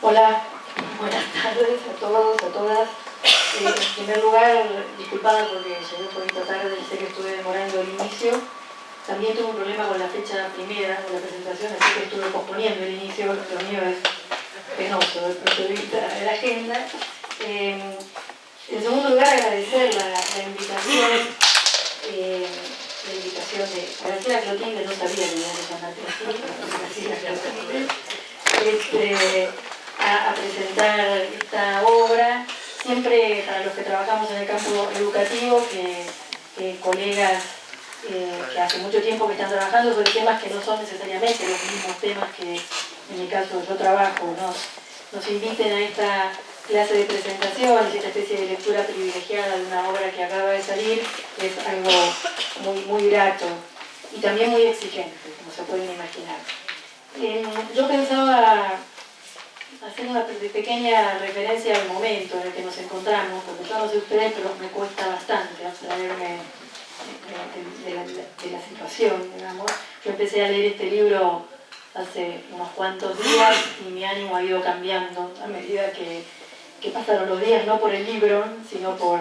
Hola, buenas tardes a todos, a todas. Eh, en primer lugar, disculpada porque llegué un poquito tarde, sé que estuve demorando el inicio. También tuve un problema con la fecha primera de la presentación, así que estuve posponiendo el inicio, lo mío es penoso desde el punto de vista de la agenda. Eh, en segundo lugar, agradecer la, invitación, eh, la invitación de agradecer a Clotilde, no sabía que iba a llamar Clotilde, este, a, presentar esta obra, siempre para los que trabajamos en el campo educativo, que, colegas eh, que hace mucho tiempo que están trabajando sobre temas que no son necesariamente los mismos temas que en mi caso yo trabajo, nos, nos inviten a esta clase de presentaciones, esta especie de lectura privilegiada de una obra que acaba de salir, es algo muy, muy grato y también muy exigente, como se pueden imaginar. Eh, yo pensaba hacer una pequeña referencia al momento en el que nos encontramos, porque yo no sé ustedes, pero me cuesta bastante abstraerme de, la, situación, digamos. Yo empecé a leer este libro hace unos cuantos días y mi ánimo ha ido cambiando a medida que, pasaron los días, no por el libro, sino por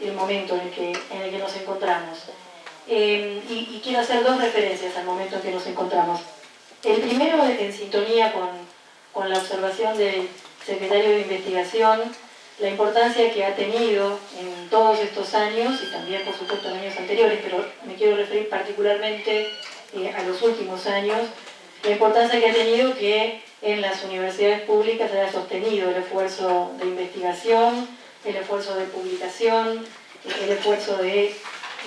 el momento en el que, en el que nos encontramos. Eh, y, y quiero hacer dos referencias al momento en que nos encontramos. El primero es en sintonía con con la observación del secretario de Investigación, la importancia que ha tenido en todos estos años y también por supuesto en años anteriores, pero me quiero referir particularmente eh, a los últimos años, la importancia que ha tenido que en las universidades públicas haya sostenido el esfuerzo de investigación, el esfuerzo de publicación, el esfuerzo de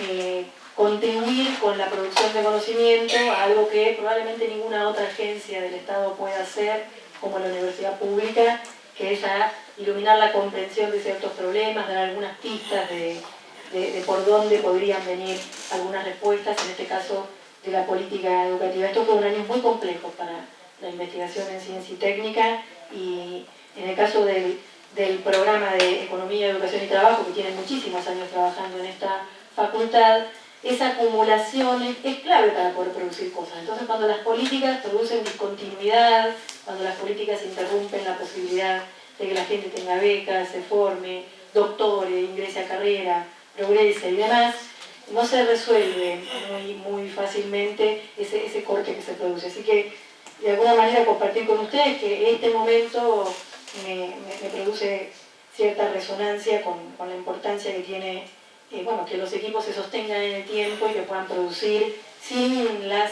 eh, contribuir con la producción de conocimiento, algo que probablemente ninguna otra agencia del Estado pueda hacer como la universidad pública, que es a iluminar la comprensión de ciertos problemas, dar algunas pistas de, por dónde podrían venir algunas respuestas, en este caso de la política educativa. Esto fue un año muy complejo para la investigación en ciencia y técnica y en el caso del, del programa de Economía, Educación y Trabajo, que tiene muchísimos años trabajando en esta facultad, esa acumulación es, clave para poder producir cosas. Entonces cuando las políticas producen discontinuidad, cuando las políticas interrumpen la posibilidad de que la gente tenga becas, se forme, doctore, ingrese a carrera, progrese y demás, no se resuelve muy, muy fácilmente ese, ese corte que se produce. Así que de alguna manera compartir con ustedes que este momento me, produce cierta resonancia con, con la importancia que tiene bueno, que los equipos se sostengan en el tiempo y que puedan producir sin las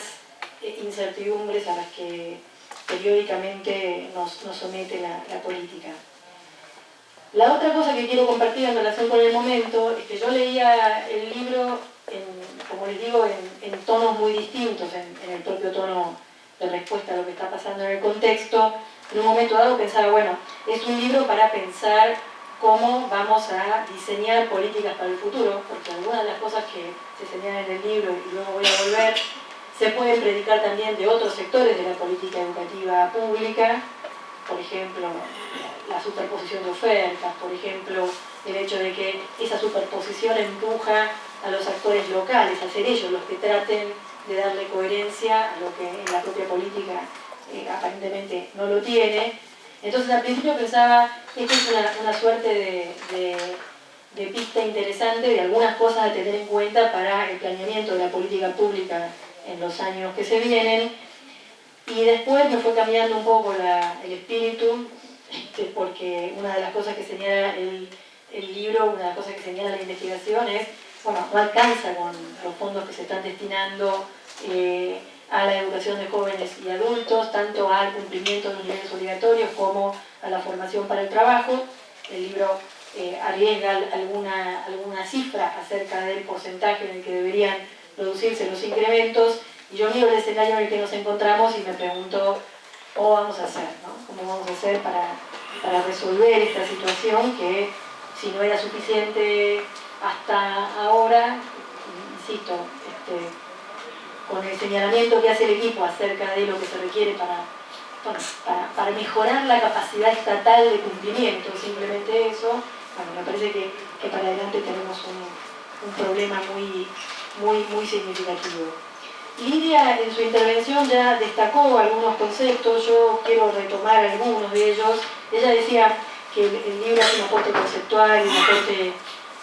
eh, incertidumbres a las que periódicamente nos, somete la, política. La otra cosa que quiero compartir en relación con el momento es que yo leía el libro, como les digo, en, tonos muy distintos, en, el propio tono de respuesta a lo que está pasando en el contexto. En un momento dado pensaba, bueno, es un libro para pensar cómo vamos a diseñar políticas para el futuro, porque algunas de las cosas que se señalan en el libro, y luego voy a volver, se pueden predicar también de otros sectores de la política educativa pública, por ejemplo, la superposición de ofertas, por ejemplo, el hecho de que esa superposición empuja a los actores locales, a ser ellos los que traten de darle coherencia a lo que en la propia política eh, aparentemente no lo tiene, entonces al principio pensaba, esto es una, suerte de, pista interesante de algunas cosas a tener en cuenta para el planeamiento de la política pública en los años que se vienen. Y después me fue cambiando un poco el espíritu, este, porque una de las cosas que señala el, libro, una de las cosas que señala la investigación es, bueno, no alcanza con los fondos que se están destinando eh, a la educación de jóvenes y adultos, tanto al cumplimiento de los niveles obligatorios como a la formación para el trabajo. El libro eh, arriesga alguna, alguna cifra acerca del porcentaje en el que deberían producirse los incrementos y yo miro el escenario en el que nos encontramos y me pregunto cómo vamos a hacer, ¿no? cómo vamos a hacer para, para resolver esta situación que si no era suficiente hasta ahora, insisto, este, con el señalamiento que hace el equipo acerca de lo que se requiere para, para, mejorar la capacidad estatal de cumplimiento, simplemente eso, bueno, me parece que, para adelante tenemos un, problema muy, muy, muy significativo. Lidia en su intervención ya destacó algunos conceptos, yo quiero retomar algunos de ellos. Ella decía que el, libro es un aporte conceptual, un aporte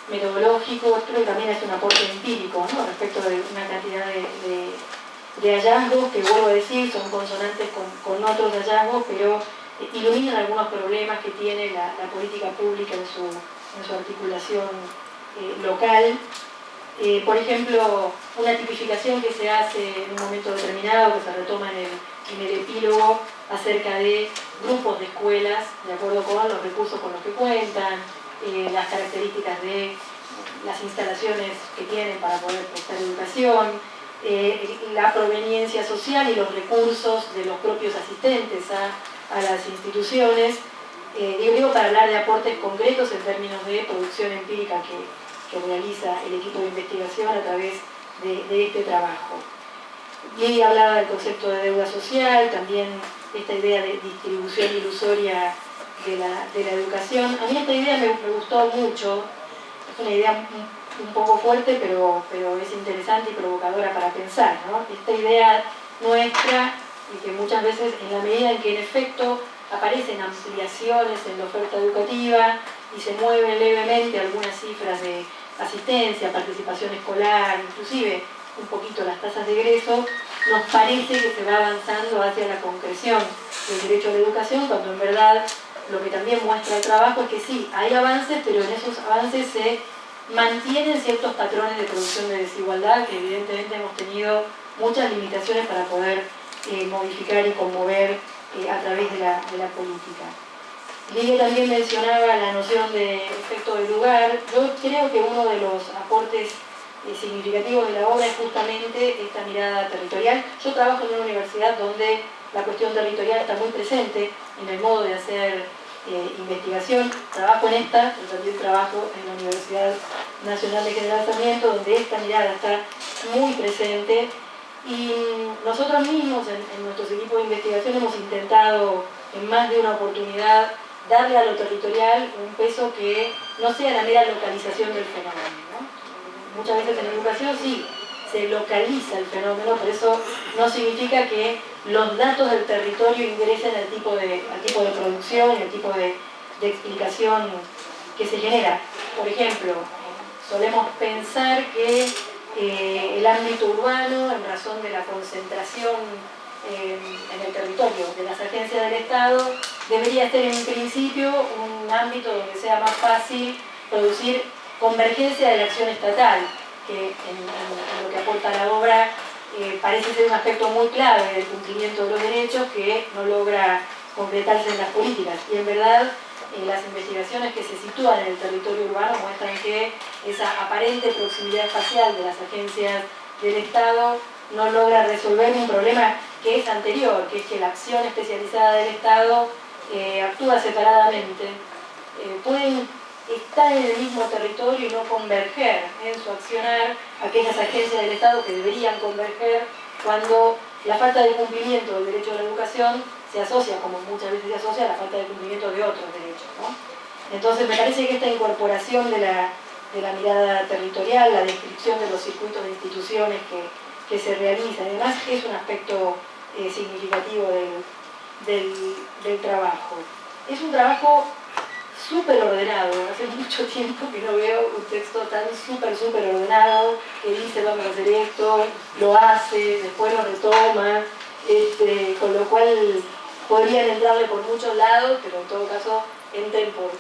metodológico, que también es un aporte empírico respecto de una cantidad de, hallazgos que vuelvo a decir son consonantes con, otros hallazgos, pero iluminan algunos problemas que tiene la, política pública en su, en su articulación eh, local eh, por ejemplo, una tipificación que se hace en un momento determinado, que se retoma en el, epílogo, acerca de grupos de escuelas, de acuerdo con los recursos con los que cuentan, eh, las características de las instalaciones que tienen para poder prestar educación, eh, la proveniencia social y los recursos de los propios asistentes a, las instituciones, digo para hablar de aportes concretos en términos de producción empírica que, que realiza el equipo de investigación a través de, este trabajo. Y hablaba del concepto de deuda social, también esta idea de distribución ilusoria de la, educación. A mí esta idea me, gustó mucho, es una idea un, poco fuerte, pero, pero es interesante y provocadora para pensar. Esta idea nuestra, y que muchas veces en la medida en que en efecto aparecen ampliaciones en la oferta educativa y se mueven levemente algunas cifras de asistencia, participación escolar, inclusive un poquito las tasas de egreso, nos parece que se va avanzando hacia la concreción del derecho a la educación, cuando en verdad lo que también muestra el trabajo es que sí, hay avances, pero en esos avances se mantienen ciertos patrones de producción de desigualdad que evidentemente hemos tenido muchas limitaciones para poder eh, modificar y conmover eh, a través de la política. Lidia también mencionaba la noción de efecto de lugar. Yo creo que uno de los aportes eh, significativos de la obra es justamente esta mirada territorial. Yo trabajo en una universidad donde la cuestión territorial está muy presente en el modo de hacer eh, investigación. Trabajo en esta, pero también trabajo en la Universidad Nacional de General Sarmiento, donde esta mirada está muy presente. Y nosotros mismos, en, nuestros equipos de investigación, hemos intentado en más de una oportunidad darle a lo territorial un peso que no sea la mera localización del fenómeno. Muchas veces en educación sí, se localiza el fenómeno, pero eso no significa que los datos del territorio ingresen al tipo de, tipo de producción y al tipo de, explicación que se genera. Por ejemplo, solemos pensar que eh, el ámbito urbano, en razón de la concentración en el territorio de las agencias del Estado debería ser en principio un ámbito donde sea más fácil producir convergencia de la acción estatal, que en, lo que aporta la obra eh, parece ser un aspecto muy clave del cumplimiento de los derechos que no logra concretarse en las políticas. Y en verdad eh, las investigaciones que se sitúan en el territorio urbano muestran que esa aparente proximidad espacial de las agencias del Estado no logra resolver un problema que es anterior, que es que la acción especializada del Estado eh, actúa separadamente. Eh, pueden estar en el mismo territorio y no converger en su accionar aquellas agencias del Estado que deberían converger cuando la falta de cumplimiento del derecho a la educación se asocia, como muchas veces se asocia, a la falta de cumplimiento de otros derechos. Entonces me parece que esta incorporación de la, de la mirada territorial, la descripción de los circuitos de instituciones que, que se realiza. Además es un aspecto eh, significativo del, trabajo. Es un trabajo súper ordenado, hace mucho tiempo que no veo un texto tan súper, súper ordenado, que dice vamos a hacer esto, lo hace, después lo retoma, este, con lo cual podrían entrarle por muchos lados, pero en todo caso entren por,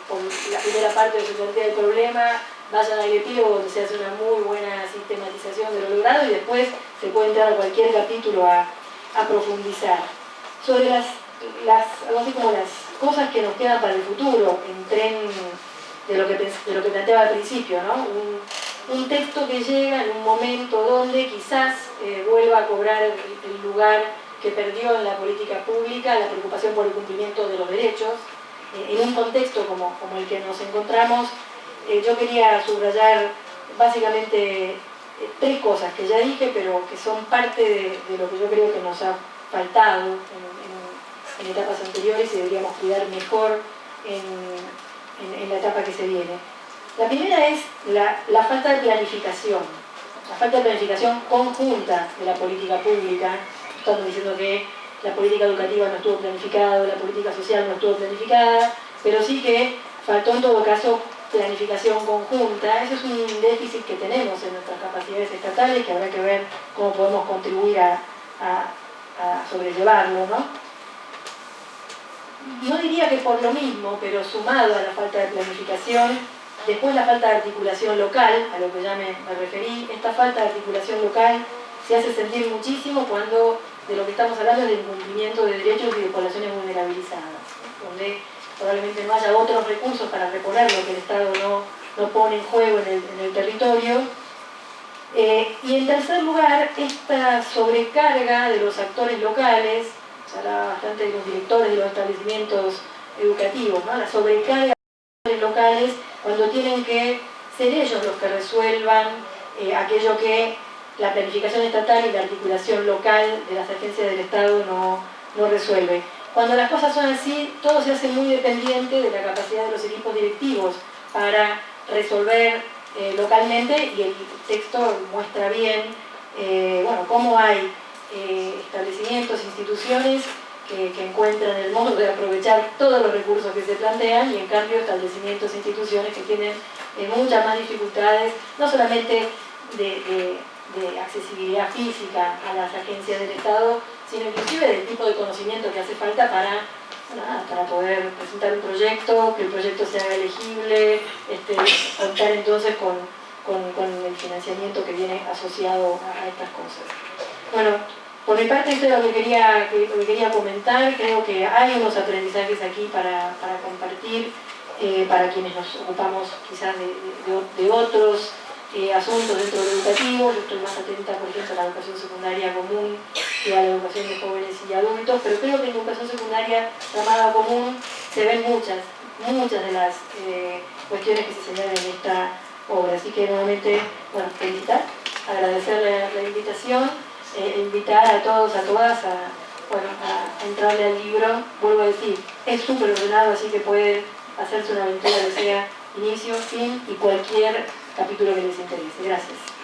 la primera parte de su plantea del problema, vayan al epílogo donde se hace una muy buena sistematización de lo logrado y después se puede entrar a cualquier capítulo a, profundizar. Sobre las, las, algo así como las cosas que nos quedan para el futuro, en tren de lo que, de lo que planteaba al principio, ¿no? un, texto que llega en un momento donde quizás eh, vuelva a cobrar el, lugar que perdió en la política pública, la preocupación por el cumplimiento de los derechos, eh, en un contexto como, como el que nos encontramos, eh, yo quería subrayar básicamente eh, tres cosas que ya dije, pero que son parte de, lo que yo creo que nos ha faltado en, etapas anteriores y deberíamos cuidar mejor en, la etapa que se viene. La primera es la, falta de planificación. la falta de planificación conjunta de la política pública, estamos diciendo que la política educativa no estuvo planificada, la política social no estuvo planificada, pero sí que faltó en todo caso planificación conjunta. Ese es un déficit que tenemos en nuestras capacidades estatales que habrá que ver cómo podemos contribuir a, sobrellevarlo. ¿no? no diría que por lo mismo, pero sumado a la falta de planificación, después la falta de articulación local, a lo que ya me, me referí, esta falta de articulación local se hace sentir muchísimo cuando de lo que estamos hablando es del cumplimiento de derechos y de poblaciones vulnerabilizadas, donde probablemente no haya otros recursos para reponer lo que el Estado no, no pone en juego en el, territorio. Eh, y en tercer lugar, esta sobrecarga de los actores locales, se habla bastante de los directores de los establecimientos educativos, la sobrecarga de los actores locales cuando tienen que ser ellos los que resuelvan eh, aquello que la planificación estatal y la articulación local de las agencias del Estado no, no resuelve. Cuando las cosas son así, todo se hace muy dependiente de la capacidad de los equipos directivos para resolver eh, localmente y el texto muestra bien eh, bueno, cómo hay eh, establecimientos, instituciones que, encuentran el modo de aprovechar todos los recursos que se plantean y en cambio establecimientos, e instituciones que tienen muchas más dificultades, no solamente de accesibilidad física a las agencias del Estado, sino inclusive del tipo de conocimiento que hace falta para, para poder presentar un proyecto, que el proyecto sea elegible, este, contar entonces con, el financiamiento que viene asociado a, estas cosas. Bueno, por mi parte esto es lo que quería, quería comentar, creo que hay unos aprendizajes aquí para, compartir, eh, para quienes nos ocupamos quizás de otros eh, asuntos dentro del educativo, yo estoy más atenta, por ejemplo, a la educación secundaria común y a la educación de jóvenes y adultos, pero creo que en educación secundaria llamada común se ven muchas, muchas de las eh, cuestiones que se señalan en esta obra. Así que nuevamente, bueno, felicitar, agradecerle la invitación, eh, invitar a todos, a todas a, bueno, a entrarle al libro, vuelvo a decir, es súper ordenado, así que puede hacerse una aventura que sea inicio, fin y cualquier capítulo que les interese. Gracias.